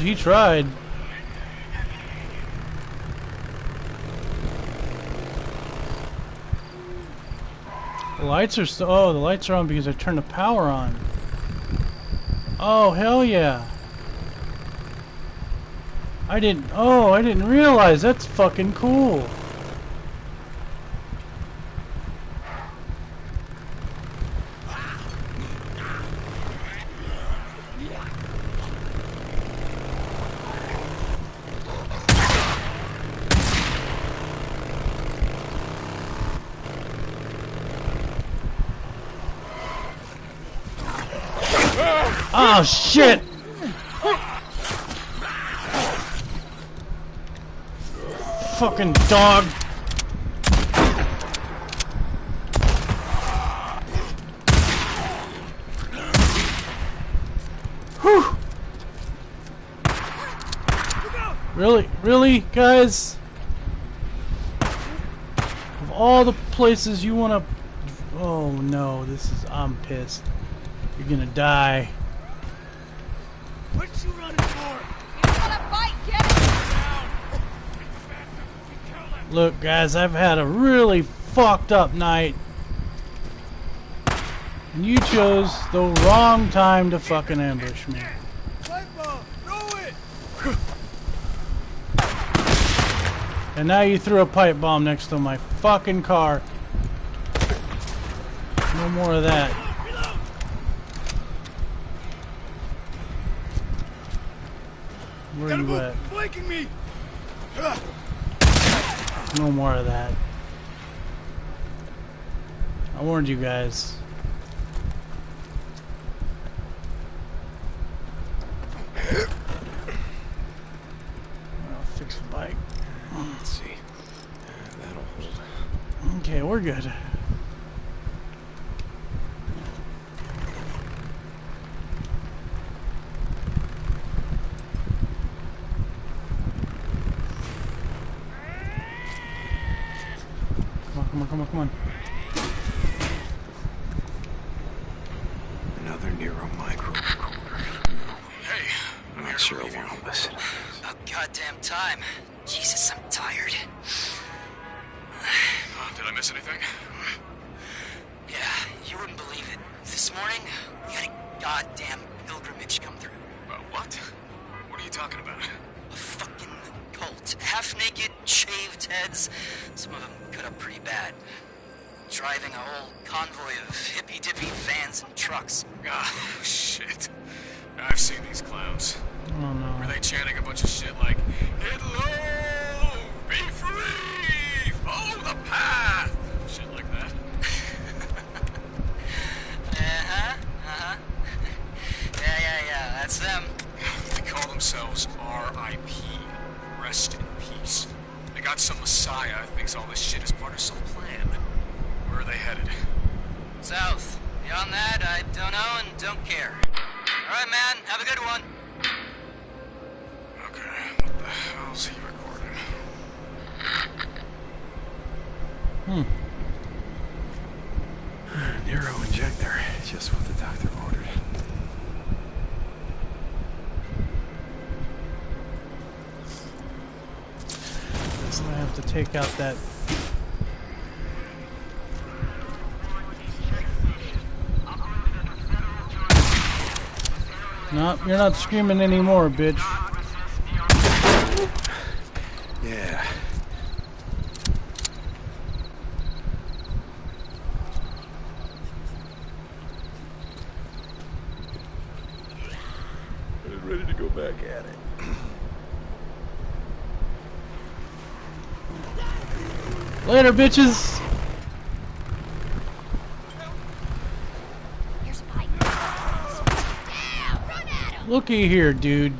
He tried. The lights are still. Oh, the lights are on because I turned the power on. Oh hell yeah! I didn't. Oh, I didn't realize. That's fucking cool. Oh shit! Fucking dog. Whew. Really, really, guys? Of all the places you want to... Oh no, this is... I'm pissed. You're gonna die. What you running for? You wanna fight? Get it! Look, guys, I've had a really fucked up night. And you chose the wrong time to fucking ambush me. Pipe bomb! Throw it! And now you threw a pipe bomb next to my fucking car. No more of that. Where you at? Flanking me! No more of that. I warned you guys. I'll fix the bike. Let's see. Uh, that'll hold. Okay, we're good. Come on, come on, come on, come on. Another Nero micro recorder. Hey, I'm not sure I want to listen. About goddamn time. Jesus, I'm tired. Uh, did I miss anything? Yeah, you wouldn't believe it. This morning, we had a goddamn pilgrimage come through. Uh, what? What are you talking about? A fucking cult. Half naked, shaved heads. Some of them cut up pretty bad. Driving a whole convoy of hippy dippy vans and trucks. Oh, shit. I've seen these clowns. Oh no. Were they chanting a bunch of shit like, Get the path! Shit like that. Uh-huh, uh-huh. yeah, yeah, yeah, that's them. They call themselves RIP. Rest in peace. They got some messiah who thinks all this shit is part of some plan. Where are they headed? South. Beyond that, I don't know and don't care. All right, man. Have a good one. Hmm. Nero injector. Just what the doctor ordered. So I have to take out that. No, you're not screaming anymore, bitch. Yeah. I'm ready to go back at it. Later, bitches. Here's a pipe. Looky here, dude.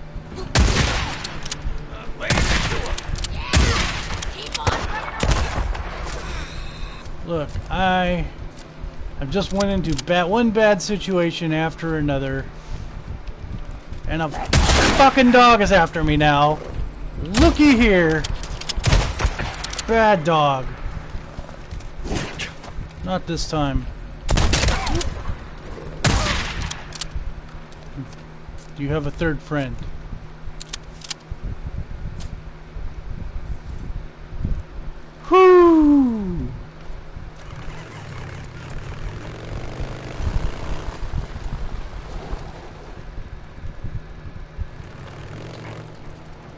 Look, I I have just went into bad one bad situation after another. And a fucking dog is after me now. Looky here. Bad dog. Not this time. Do you have a third friend. Whoo!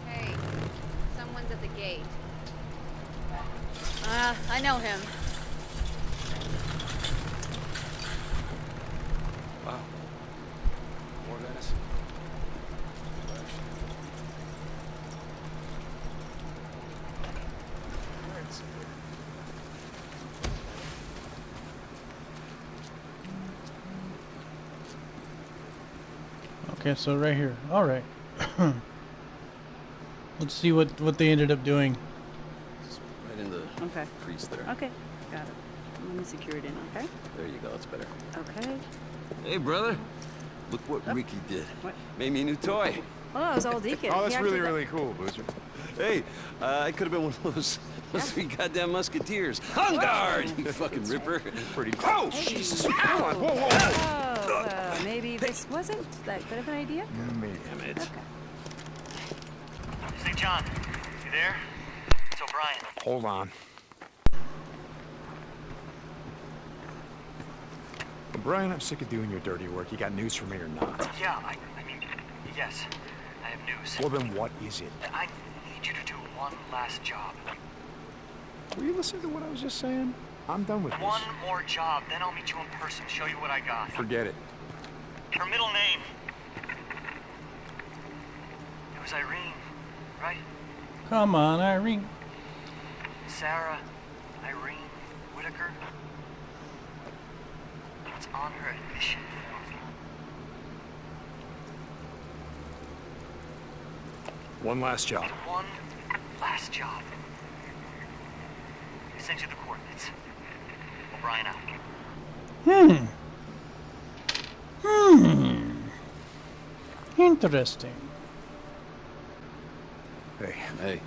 Hey, someone's at the gate. Uh, I know him. Wow. More venison. Okay, so right here. All right. Let's see what what they ended up doing. Right in the Okay. crease there. Okay. Got it. Let me secure it in, okay? There you go, it's better. Okay. Hey, brother. Look what Ricky did. What? Made me a new toy. Oh, it was all Deacon. Oh, that's actually really, really cool, Boozer. Hey, uh, I could have been one of those, those three goddamn musketeers. On guard, you fucking ripper. Pretty cool. Oh, Jesus. Come on. Whoa, whoa, whoa. Uh, maybe this wasn't that good of an idea? Damn it. Okay. St. John, you there? It's O'Brien. Hold on. Brian, I'm sick of doing your dirty work. You got news for me or not? Yeah, I, I mean, yes, I have news. Well, then what is it? I need you to do one last job. Were you listening to what I was just saying? I'm done with One this. more job, then I'll meet you in person, show you what I got. Forget it. Her middle name. It was Irene, right? Come on, Irene. Sarah Irene Whitaker. It's on her admission form. One last job. One last job. I sent you the coordinates. O'Brien out. Hmm. Hmm. Interesting. Hey, Hey,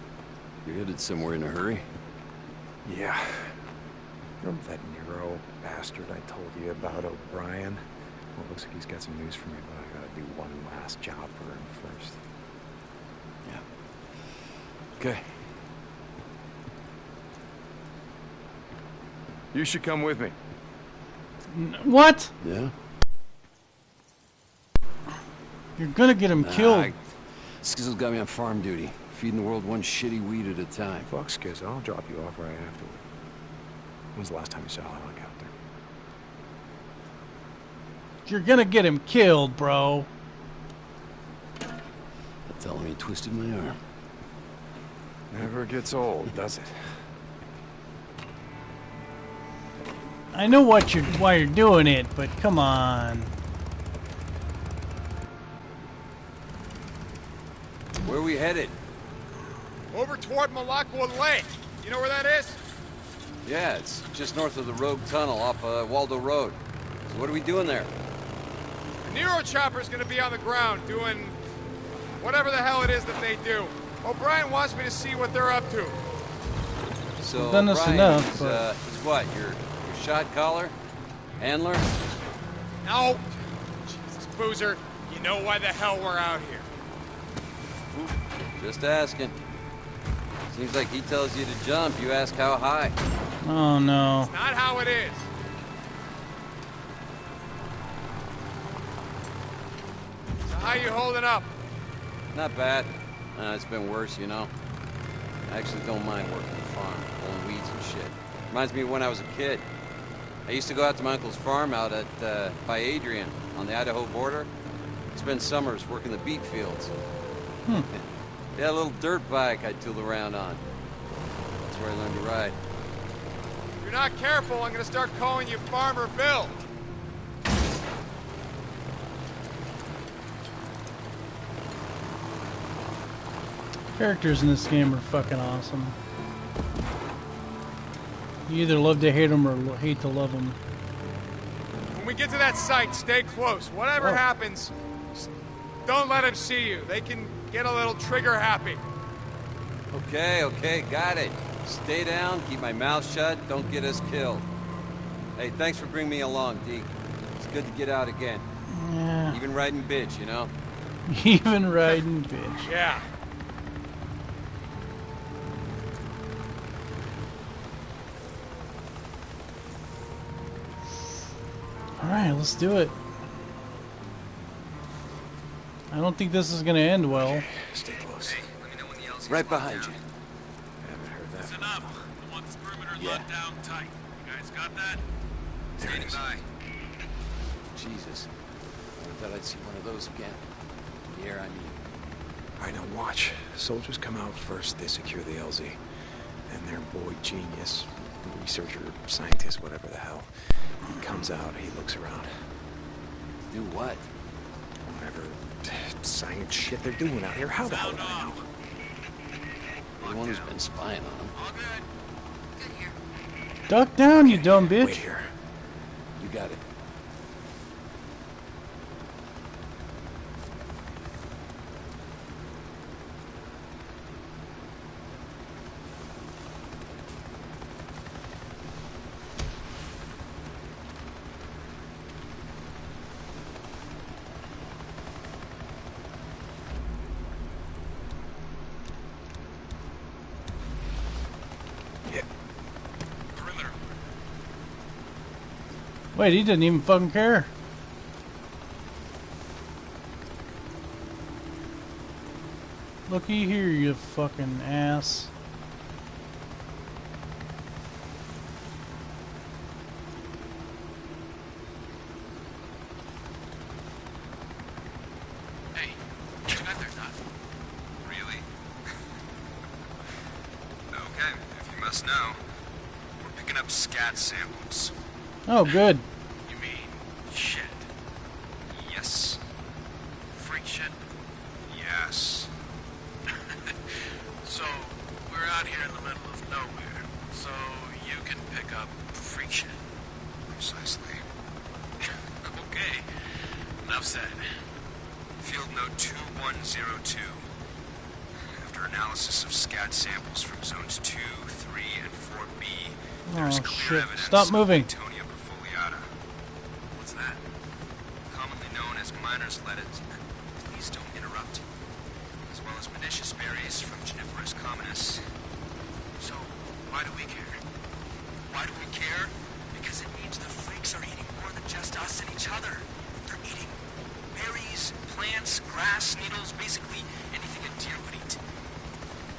you're headed somewhere in a hurry? yeah. Remember that Nero bastard I told you about, O'Brien? Well, it looks like he's got some news for me, but I gotta do one last job for him first. Yeah. Okay. You should come with me. What? Yeah? You're gonna get him Nah, killed. I- Skizzo's got me on farm duty, feeding the world one shitty weed at a time. Fuck Skiz, I'll drop you off right afterward. When's the last time you saw a helicopter? You're gonna get him killed, bro. Tell him he twisted my arm. Never gets old, does it? I know what you're why you're doing it, but come on. Where are we headed? Over toward Malacqua Lake. You know where that is? Yeah, it's just north of the Rogue Tunnel off uh, Waldo Road. So what are we doing there? The Nero chopper's gonna be on the ground doing whatever the hell it is that they do. O'Brien wants me to see what they're up to. So, done this Brian enough, is, but- uh, is what? Your, your shot caller? Handler? No. Jesus, Boozer, you know why the hell we're out here. Just asking. Seems like he tells you to jump, you ask how high. Oh no. Not how it is. So how you holding up? Not bad. Uh, it's been worse, you know. I actually don't mind working the farm, pulling weeds and shit. Reminds me of when I was a kid. I used to go out to my uncle's farm out at uh, by Adrian on the Idaho border. Spend summers working the beet fields. Hmm. yeah, a little dirt bike I'd tool around on. That's where I learned to ride. If you're not careful, I'm gonna start calling you Farmer Bill. Characters in this game are fucking awesome. You either love to hate them or hate to love them. When we get to that site, stay close. Whatever Oh. happens, don't let them see you. They can get a little trigger happy. Okay, okay, got it. Stay down, keep my mouth shut, don't get us killed. Hey, thanks for bringing me along, Deke. It's good to get out again. Yeah. Even riding bitch, you know? Even riding bitch. Yeah. Alright, let's do it. I don't think this is gonna end well. Stay close. Right behind you. I haven't heard that. Listen up. I want this perimeter Yeah. locked down tight. You guys got that? There Standing is. by. Jesus. I thought I'd see one of those again. In the air, I mean. All right, now watch. Soldiers come out first. They secure the LZ. And their boy genius, researcher, scientist, whatever the hell, he comes out. He looks around. Do what? Whatever science shit they're doing out here. How the hell Sound do I know? The one who's been spying on him. All good. Good here. Duck down, you dumb bitch. Wait bitch. here. You got it. Yeah. Perimeter. Wait, he didn't even fucking care. Looky here, you fucking ass. Hey, what you got there, Doc? Really? okay, if you must know, we're picking up scat samples. Oh, good. You mean shit? Yes. Freak shit? Yes. so, we're out here in the middle of nowhere, so you can pick up freak shit. Precisely. okay. Enough said. Field note 2102. After analysis of scat samples from zones 2, 3, and 4B, there's Oh, clear shit. evidence Stop moving. Claytonia perfoliata. What's that? Commonly known as miner's lettuce. Please don't interrupt. As well as pernicious berries from Juniperus communis. So, why do we care? Why do we care? Because it means the freaks are eating more than just us and each other. They're eating berries, plants, grass, needles, basically anything a deer would eat.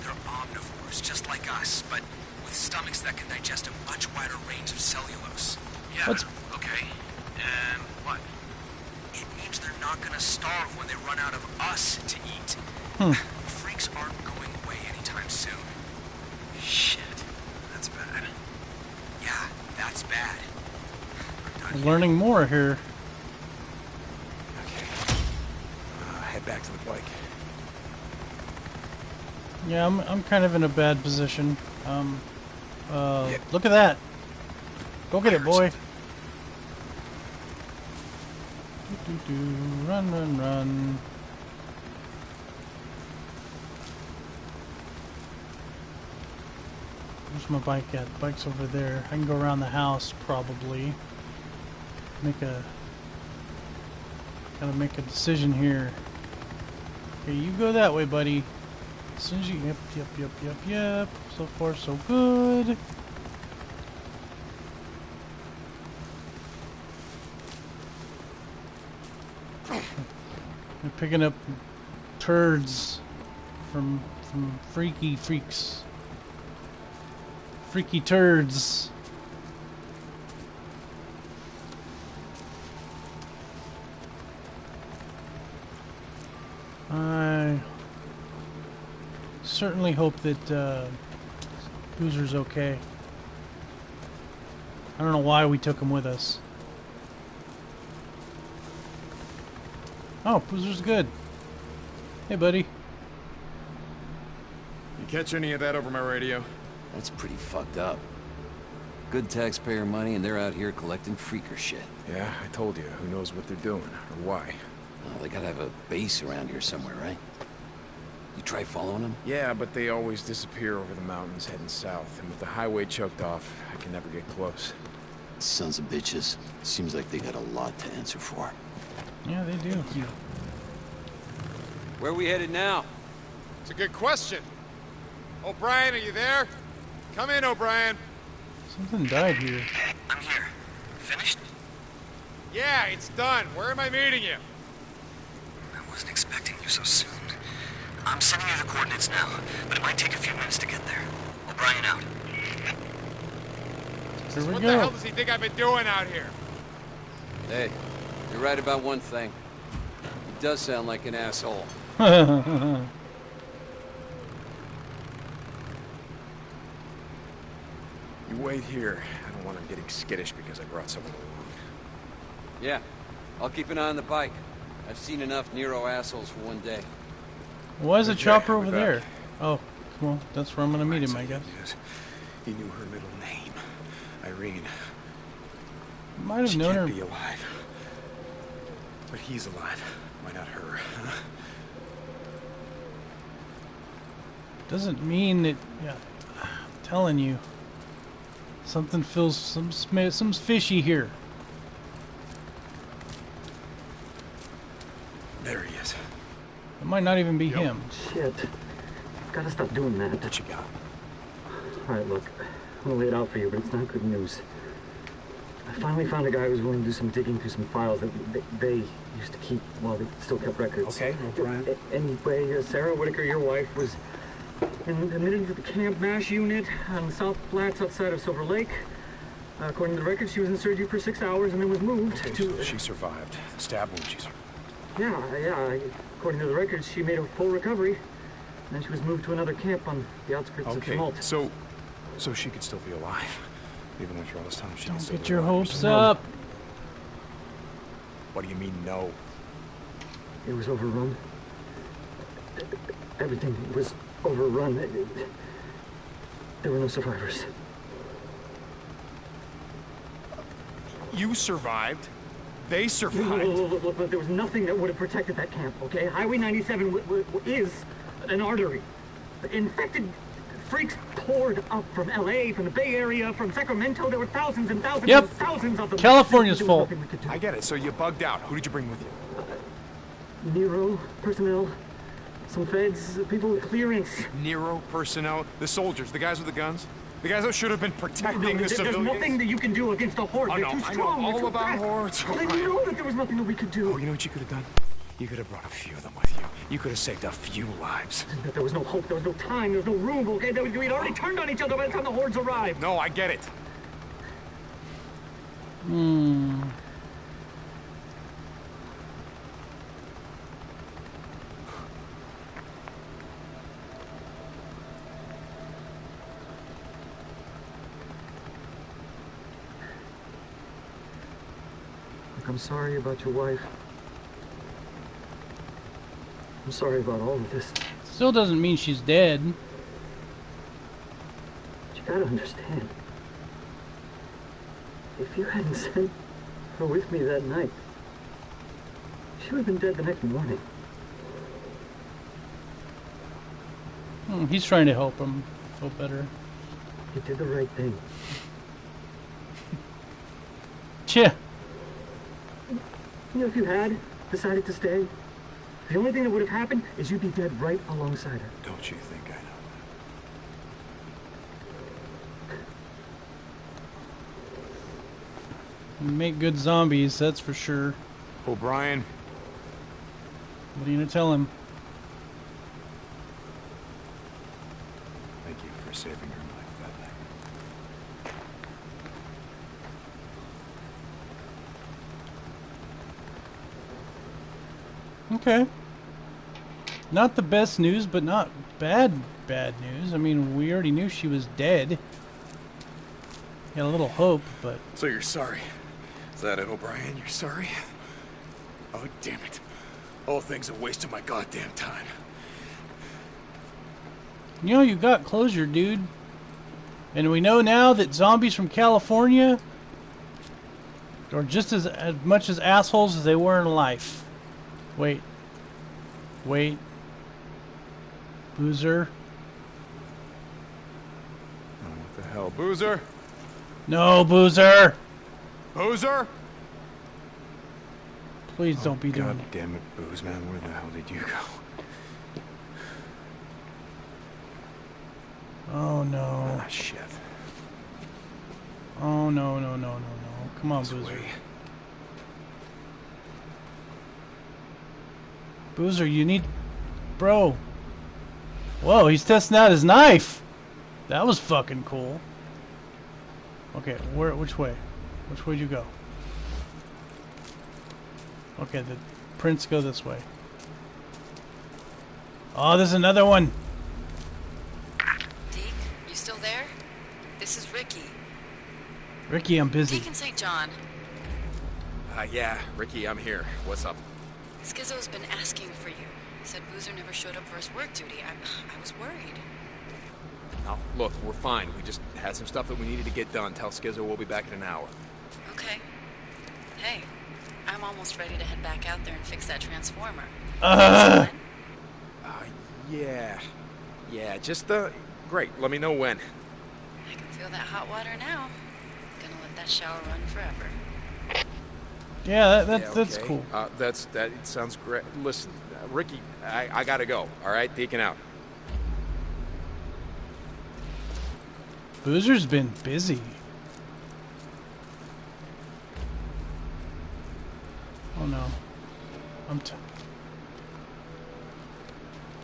They're omnivores, just like us, but with stomachs that can digest a much wider range of cellulose. Yeah, What's- okay. And what? It means they're not gonna starve when they run out of us to eat. Hmm. Freaks aren't going away anytime soon. Shit, that's bad. Yeah, that's bad. I'm. Learning more here. Yeah, I'm, I'm kind of in a bad position. Um, uh, Yeah. look at that. Go get it, boy. Doo-doo-doo. Run, run, run. Where's my bike at? The bike's over there. I can go around the house, probably. Make a... Gotta make a decision here. Okay, you go that way, buddy. Soon. Yep, yep, yep, yep, yep. So far, so good. They're picking up turds from from freaky freaks. Freaky turds. I certainly hope that uh, Boozer's okay. I don't know why we took him with us. Oh, Boozer's good. Hey, buddy. You catch any of that over my radio? That's pretty fucked up. Good taxpayer money, and they're out here collecting freaker shit. Yeah, I told you. Who knows what they're doing, or why. Well, they gotta have a base around here somewhere, right? You try following them? Yeah, but they always disappear over the mountains heading south, and with the highway choked off, I can never get close. Sons of bitches. Seems like they got a lot to answer for. Yeah, they do. Where are we headed now? It's a good question. O'Brien, are you there? Come in, O'Brien. Something died here. I'm here. Finished? Yeah, it's done. Where am I meeting you? I wasn't expecting you so soon. I'm sending you the coordinates now, but it might take a few minutes to get there. O'Brien out. Here we what the hell does he think I've been doing out here? Hey, you're right about one thing. He does sound like an asshole. You wait here. I don't want him getting skittish because I brought someone along. Yeah, I'll keep an eye on the bike. I've seen enough Nero assholes for one day. Why is a Okay, chopper over there? Oh, well, that's where I'm gonna meet him, I guess. He knew her middle name. Irene. Might have She known can't her. be alive. But he's alive. Why not her? huh? Doesn't mean that. Yeah, I'm telling you, something feels some some fishy here. There he is. It might not even be him. Shit. Gotta stop doing that. What you got? Alright, look. I'm gonna lay it out for you, but it's not good news. I finally found a guy who was willing to do some digging through some files that they, they used to keep while they still kept records. Okay, O'Brien. A- Anyway, uh, Sarah Whitaker, your wife, was in, admitted to the Camp MASH unit on the South Flats outside of Silver Lake. Uh, according to the records, she was in surgery for six hours and then was moved Okay, to... so she survived. The stab wound she's... Yeah, yeah. According to the records, she made a full recovery. And then she was moved to another camp on the outskirts of Okay, Chemult. so... So she could still be alive. Even after all this time, she can Don't get your hopes up. What do you mean, no? It was overrun. Everything was overrun. It- it- There were no survivors. You survived. They survived. look, look, look, look, there was nothing that would have protected that camp, okay? Highway 97 w- w- w- is an artery. Infected freaks poured up from LA, from the Bay Area, from Sacramento. There were thousands and thousands Yep. and thousands of them. California's full. nothing we could do. I get it. So you bugged out. Who did you bring with you? Uh, Nero personnel, some feds, people with clearance. Nero personnel, the soldiers, the guys with the guns, the guys that should have been protecting No, the there- there's civilians. nothing that you can do against a horde. I They're know, too I know strong. All too about fast. hordes, Well, all right. you know that there was nothing that we could do. Oh, you know what you could have done? You could have brought a few of them with you. You could have saved a few lives. That There was no hope. There was no time. There was no room. Okay, There was- we'd already turned on each other by the time the hordes arrived. No, I get it. Hmm. I'm sorry about your wife. I'm sorry about all of this. Still doesn't mean she's dead. But you gotta understand. If you hadn't sent her with me that night, she would have been dead the next morning. Hmm, he's trying to help him feel better. He did the right thing. Yeah. You know, if you had decided to stay, the only thing that would have happened is you'd be dead right alongside her. Don't you think I know that? Make good zombies, that's for sure. O'Brien, What are you gonna tell him? thank you for saving your life that night. Okay. Not the best news, but not bad, bad news. I mean, we already knew she was dead. Got a little hope, but So you're sorry. Is that it, O'Brien? You're sorry? Oh, damn it. All thing's a waste of my goddamn time. You know, you got closure, dude. And we know now that zombies from California are just as, as much as assholes as they were in life. Wait. Wait. Boozer. Oh, what the hell? Boozer? No, Boozer! Boozer? Please don't be doing God damn it, Booze Man, where the hell did you go? Oh no. Ah, shit. Oh no, no, no, no, no. Come on, This Boozer. way. Boozer, you need. Bro. Whoa, he's testing out his knife! That was fucking cool. Okay, where? Which way? Which way'd you go? Okay, the prints go this way. Oh, there's another one! Deke, you still there? This is Ricky. Ricky, I'm busy. Deacon St. John. Uh, yeah, Ricky, I'm here. What's up? Skizzo's been asking for you. Said Boozer never showed up for his work duty. I, I was worried. Now, look, we're fine. We just had some stuff that we needed to get done. Tell Skizzo we'll be back in an hour. Okay. Hey, I'm almost ready to head back out there and fix that transformer. Ugh. Uh, yeah. Yeah, just, uh, great. Let me know when. I can feel that hot water now. Gonna let that shower run forever. Yeah, that, that, Yeah, that's okay. cool. Uh, that's, that sounds great. Listen, uh, Ricky, I, I gotta go. All right, Deacon out. Boozer's been busy. Oh no. I'm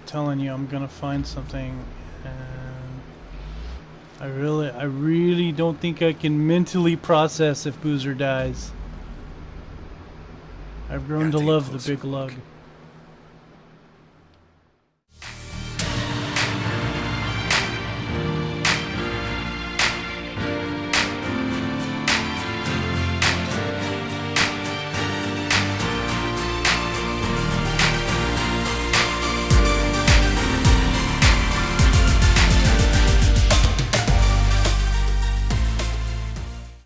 telling you I'm gonna find something and I really I really don't think I can mentally process if Boozer dies. I've grown to love the big lug.